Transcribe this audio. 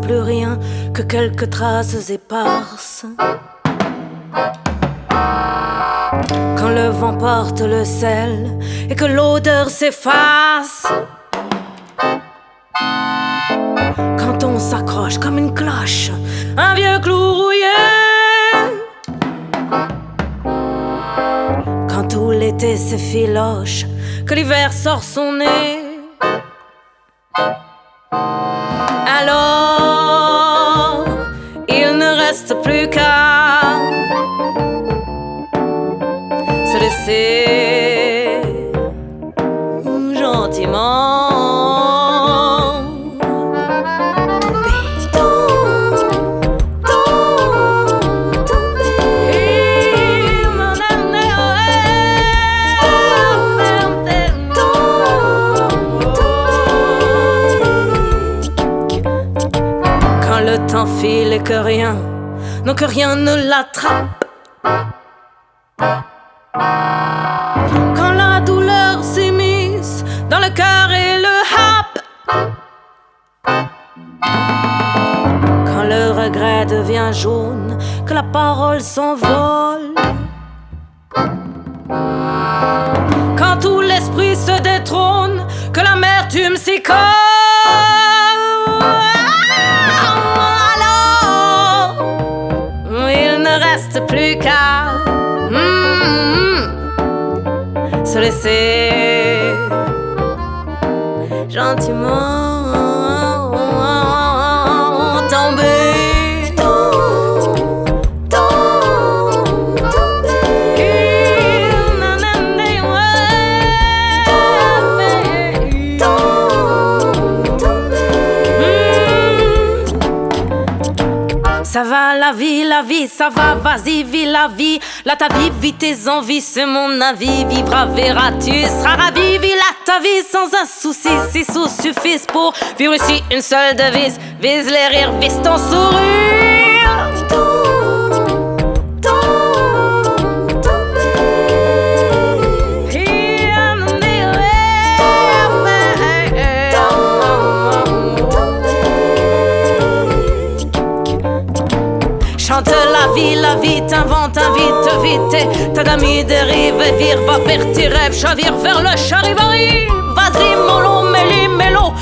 plus rien que quelques traces éparses. Quand le vent porte le sel et que l'odeur s'efface. Quand on s'accroche comme une cloche, un vieux clou rouillé. Quand tout l'été s'effiloche, que l'hiver sort son nez. Reste plus qu'à se laisser gentiment. Quand le temps file et que rien, non que rien ne l'attrape. Quand la douleur s'immisce dans le cœur et le happe. Quand le regret devient jaune, que la parole s'envole. Quand tout l'esprit se détrône, que l'amertume s'y colle. Plus qu'à mm, se laisser gentiment la vie, la vie, ça va, vas-y, vis la vie. Là ta vie, vis tes envies, c'est mon avis. Vivra, verras, tu seras ravi. Vis là ta vie sans un souci, si sous suffisent pour vivre ici une seule devise. Vise les rires, vise ton Chante la vie, la vie t'invente, invite, vite. Ta dami dérive et vire, va vers tes rêves, chavire vers le charivari. Vas-y, mollo, méli, mélo.